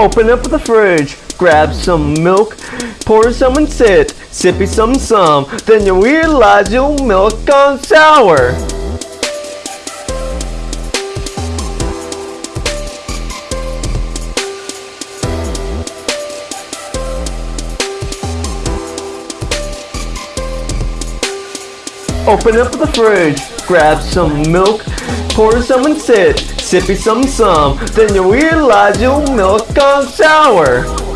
Open up the fridge, grab some milk, pour some and sit, sippy some some, then you realize your milk gone sour. Open up the fridge, grab some milk, pour some and sit, sippy some some, then you realize your milk gone sour.